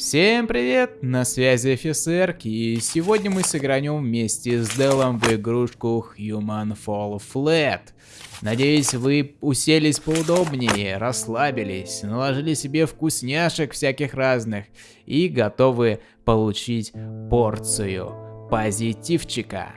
Всем привет, на связи офицер, и сегодня мы сыгранем вместе с Делом в игрушку Human Fall Flat. Надеюсь, вы уселись поудобнее, расслабились, наложили себе вкусняшек всяких разных и готовы получить порцию позитивчика.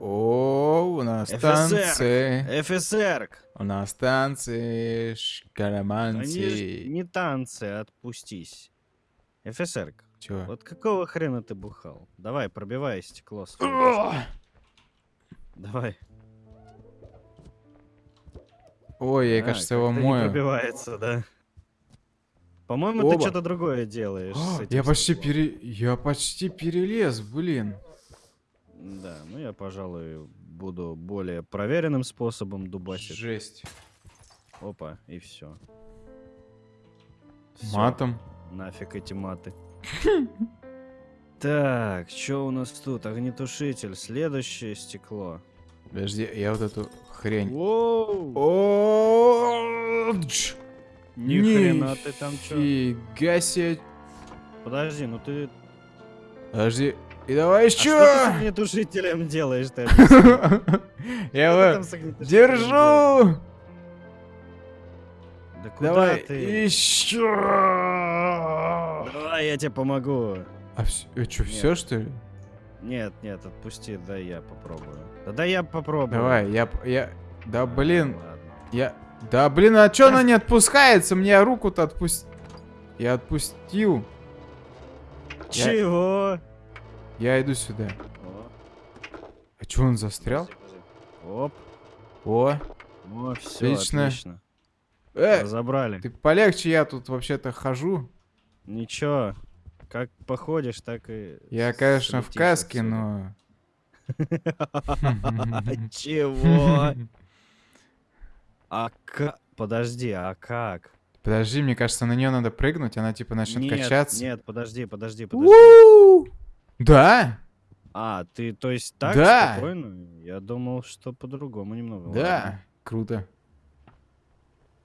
О, у нас танцы. ФСР. У нас танцы, шкараманцы. ж не танцы, отпустись. ФСР, Чё? вот какого хрена ты бухал? Давай, пробивай стекло. Давай. Ой, я, А, кажется, его как-то не мою. пробивается, да. По-моему, Оба. ты что-то другое делаешь. с А, Я почти стеклом. пере... Я почти перелез, блин. Да, ну я, пожалуй, буду более проверенным способом дубасить. Жесть. Опа, и все. Матом. Нафиг эти маты. Так, что у нас тут? Огнетушитель. Следующее стекло. Подожди, я вот эту хрень. Ни хрена ты там чё? Нифига себе. Подожди, ну ты... Подожди. И давай А что ты с еще. огнетушителем делаешь ты? Я Что его держу. Да куда Давай ты? еще. Давай, я тебе помогу. А что, Нет. все что ли? Нет, нет, отпусти, дай я попробую. Да дай я попробую. Давай, я, я, да блин, я, да блин, а чё она не отпускается? Мне руку-то отпусти. Я отпустил. Я- Чего? Я иду сюда. О, А чё он застрял? Оп, О, о, все, Отлично. отлично. э, Разобрали. ты полегче, я тут вообще-то хожу. Ничего, как походишь, так и... Я, конечно, в каске, но... Чего? А как? Подожди, а как? Подожди, мне кажется, на нее надо прыгнуть, она типа начнет Нет, качаться. нет, подожди, подожди, подожди. У! Да, А, ты, то есть так Да. спокойно? Я думал, что по-другому немного. да, круто. Ладно.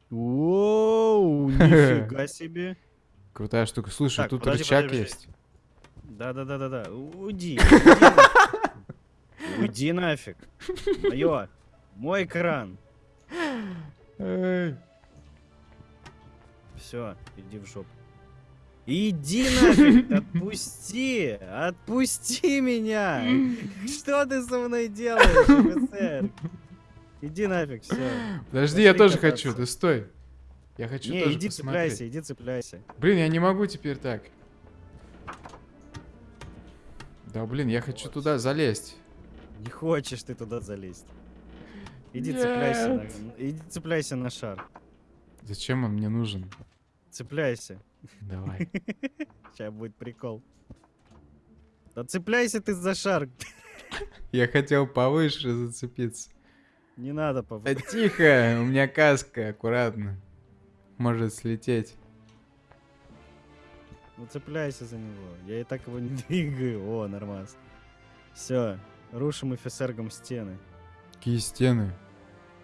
Воу, нифига себе. Крутая штука. Слушай, Так, тут подожди, рычаг подожди, есть. Да-да-да-да-да. Уйди. уйди нафиг. Уйди нафиг. Мое. Мой кран. Все, иди в жопу. Иди нафиг, отпусти, отпусти меня. Что ты со мной делаешь, офицер? Иди нафиг, все. Подожди, я Пошли тоже кататься. хочу, ты стой. Я хочу Не, тоже иди посмотреть. цепляйся, иди цепляйся. Блин, я не могу теперь так. Да блин, я хочу туда залезть. Не хочешь ты туда залезть. Иди цепляйся, на, Нет. иди цепляйся на шар. Зачем он мне нужен? Цепляйся. Давай. Сейчас будет прикол. Да цепляйся ты за шар. Я хотел повыше зацепиться. Не надо, Да папа. тихо, у меня каска, аккуратно. Может слететь. Ну цепляйся за него. Я и так его не двигаю. О, нормас. Все, рушим офицергом стены. Какие стены?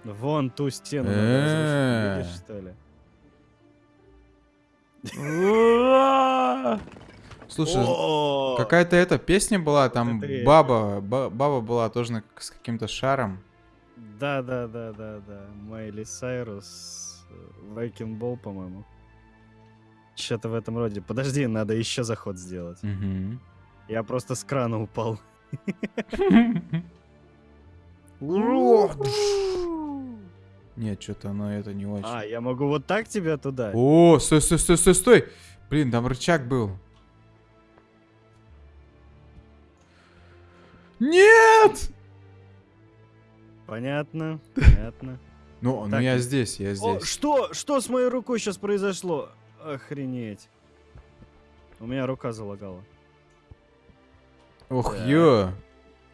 Вон ту стену. Видишь, что ли? Слушай, какая-то эта песня была, там баба, ба- баба была тоже с каким-то шаром. Да, да, да, да, да. Майли Сайрус. Вайкин Бол, по-моему. Что-то в этом роде. Подожди, надо еще заход сделать. Мгм. Я просто с крана упал. Нет, что-то оно это не очень. А, я могу вот так тебя туда? О, стой, стой, стой, стой, стой! Блин, там рычаг был. Нет! Понятно, понятно. Ну, ну я здесь, я О, здесь. что? Что с моей рукой сейчас произошло? Охренеть. У меня рука залагала. Ох, так. ё!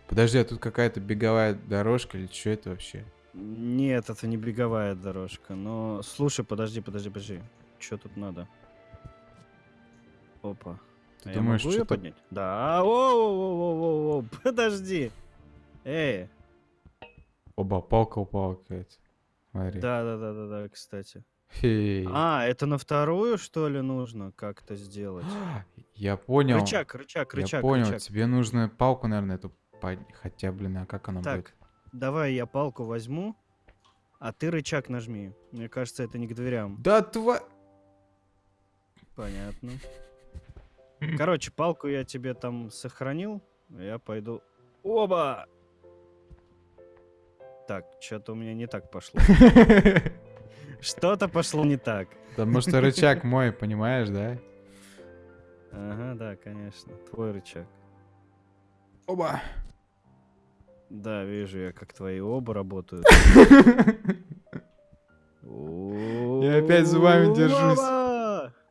Подожди, а тут какая-то беговая дорожка или что это вообще? Нет, это не беговая дорожка. Но слушай, подожди, подожди, подожди. Что тут надо? Опа. Ты А думаешь, я могу её что-то... поднять? Да. О, подожди. Эй. Оба, палка упала какая-то. Смотри. Да, да, да, да, да, кстати. Фей. А, это на вторую, что ли, нужно как-то сделать? Я понял. Рычаг, рычаг, рычаг, Я понял, рычаг. тебе нужно палку, наверное, эту Хотя, блин, а как она Так, будет? давай я палку возьму, а ты рычаг нажми. Мне кажется, это не к дверям. Да тва... Понятно. Короче, палку я тебе там сохранил. Я пойду... Оба! Так, что-то у меня не так пошло. Что-то пошло не так. Потому что рычаг мой, понимаешь, да? Ага, да, конечно. Твой рычаг. Оба. Да, вижу я, как твои оба работают. Я опять зубами держусь.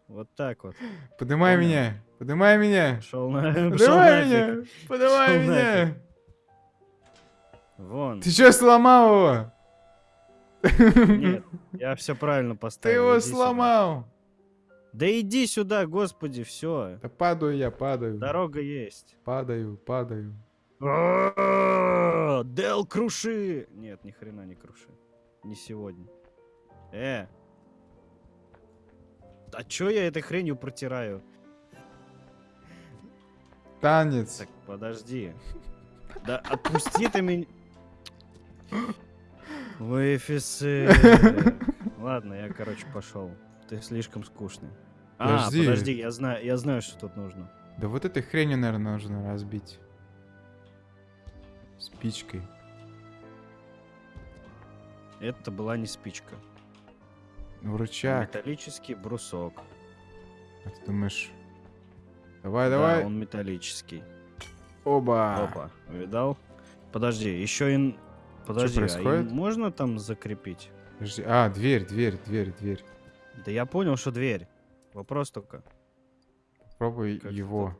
Вот так вот. Поднимай меня. Поднимай меня. Поднимай меня. Поднимай меня. Вон. Ты что сломал его? Нет, я все правильно Ты поставил. его иди сюда. сломал. Да иди сюда, господи, все. Да падаю я, падаю. Дорога есть. Падаю, падаю. А, Дел круши! Нет, ни хрена не круши. Не сегодня. Э. А чё я этой хренью протираю? Танец. Так, подожди. Да отпусти ты меня. Вы офицер. Ладно, я, короче, пошел. Ты слишком скучный. А, Подожди. подожди, я знаю, я знаю, что тут нужно. Да вот этой хренью, наверное, нужно разбить. Спичкой. Это была не спичка. Ну, рычаг. Металлический брусок. А ты думаешь... Давай, Да, давай. он металлический. Оба. Опа, видал? Подожди, еще и... Подожди, а им происходит? можно там закрепить? Подожди. А, дверь, дверь, дверь, дверь. Да я понял, что дверь. Вопрос только. Попробуй Как его.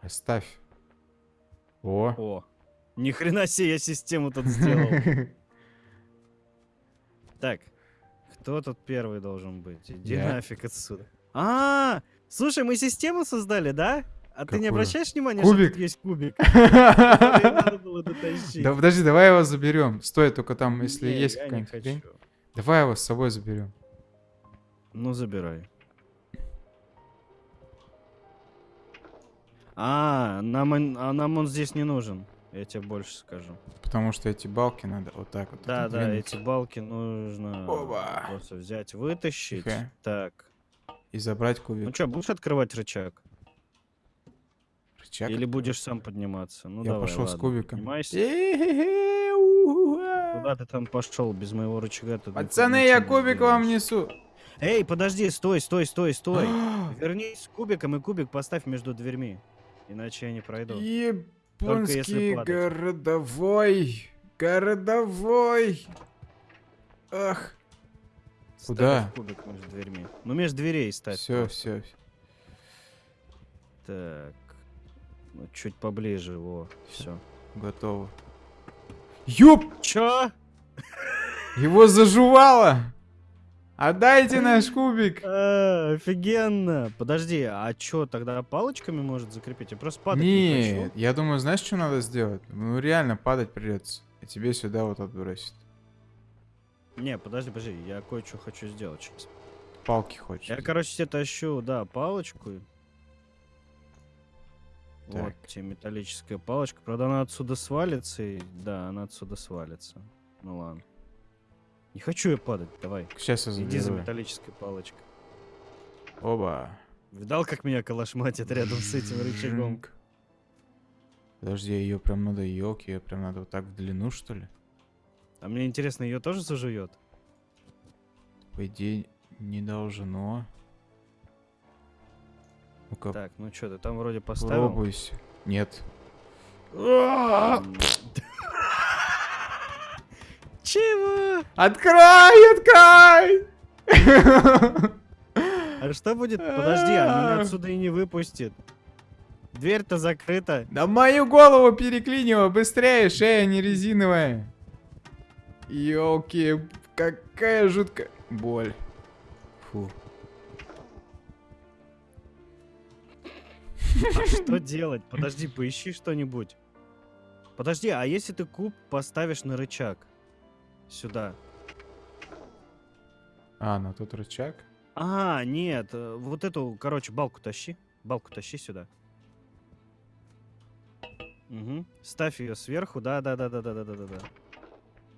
Оставь. О. О, ни хрена себе я систему тут сделал. Так, кто тут первый должен быть? Иди нафиг отсюда. А, слушай, мы систему создали, да? А ты не обращаешь внимания, Кубик. что тут есть кубик? Да подожди, давай его заберем. Стой, только там, если есть какая-нибудь. Давай его с собой заберем. Ну, забирай. А, нам, он- а нам он здесь не нужен. Я тебе больше скажу. Потому что эти балки надо вот так вот. Да, да, эти балки нужно Оба. просто взять, вытащить. Тихо. Так. И забрать Ну кубик. что, будешь открывать рычаг? Рычаг Или будешь сам подниматься? Ну Я давай, пошел с ладно, кубиком. поднимайся. Куда ты там пошел без моего рычага? Пацаны, я кубик вам несу. Эй, подожди, стой, стой, стой, стой. Вернись с кубиком и кубик поставь между дверьми. Иначе я не пройду. Японский городовой. Городовой. Ах. Ставь Куда? кубик между дверьми. Ну, между дверей ставь. Все, просто. все. Так. Ну, чуть поближе, во. Всё. Все. Готово. Ёп! Чё? Его зажувало! Отдайте наш кубик! А, офигенно. Подожди, а чё, тогда палочками может закрепить? Я просто падать не Нет, хочу. я думаю, знаешь, что надо сделать? Ну, реально, падать придется. И тебе сюда вот отбросит. Не, подожди, подожди, я кое-что хочу сделать сейчас. Палки хочешь. Я, короче, себе тащу, да, палочку. Вот Так. тебе металлическая палочка. Правда, она отсюда свалится, и... да, она отсюда свалится. Ну ладно. Не хочу я падать, давай. Сейчас я Иди за заберу. металлической палочкой. Оба. Видал, как меня калашматит рядом с этим рычагом? Подожди, ее прям надо елки, ее прям надо вот так в длину, что ли? А мне интересно, ее тоже зажует? По идее, не должно. Ну-ка, Так, ну что, ты там вроде поставил? попробуйся. Нет. Чего? Открой, открой! А что будет? Подожди, она меня отсюда и не выпустит. Дверь-то закрыта. Да мою голову переклинило, быстрее, шея не резиновая. Ёлки, какая жуткая боль. Фу. А что делать? Подожди, поищи что-нибудь. Подожди, а если ты куб поставишь на рычаг? Сюда. А, на тот рычаг. А, нет, э, вот эту, короче, балку тащи. Балку тащи сюда. Угу. Ставь ее сверху, да, да, да, да, да, да, да, да.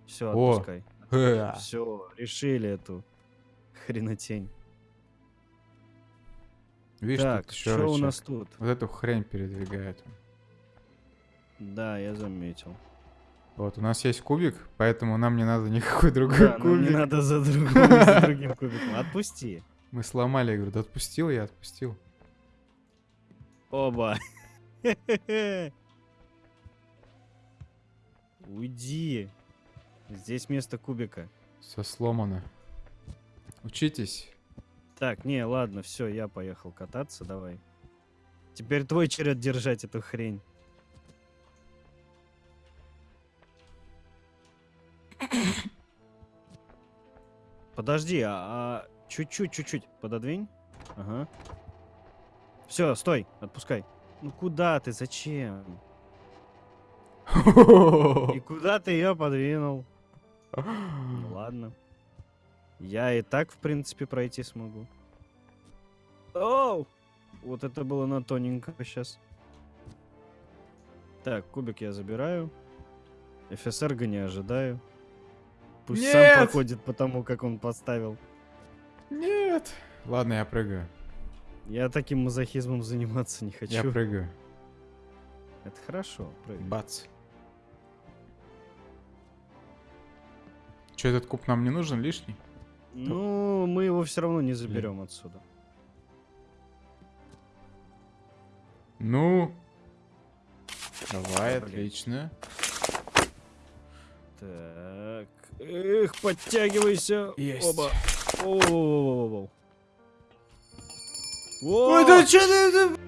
Все, отпускай. Все, решили эту хренотень. Видишь, так, тут что у нас тут? Вот эту хрень передвигает. Да, я заметил. Вот, у нас есть кубик, поэтому нам не надо никакой другой Да, кубик. не надо за, другим, за другим кубиком. Отпусти. Мы сломали, говорю, да отпустил я, отпустил. Оба. Уйди. Здесь вместо кубика. Все сломано. Учитесь. Так, не, ладно, все, я поехал кататься, давай. Теперь твой черед держать эту хрень. Подожди, а, а чуть-чуть, чуть-чуть пододвинь. Ага. Все, стой, отпускай. Ну куда ты, зачем? И куда ты ее подвинул? Ну ладно. Я и так, в принципе, пройти смогу. Оу! Вот это было на тоненько сейчас. Так, кубик я забираю. ФСРГ не ожидаю. Пусть Нет! сам проходит по тому, как он поставил. Нет. Ладно, я прыгаю. Я таким мазохизмом заниматься не хочу. Я прыгаю. Это хорошо, прыгай. Бац. Че, этот куб нам не нужен лишний? Ну, мы его все равно не заберем отсюда. Ну. Давай, Блин. отлично. Так. Эх, подтягивайся. Есть. Оба. Воу-воу-воу-воу-воу. Ой, да че ты...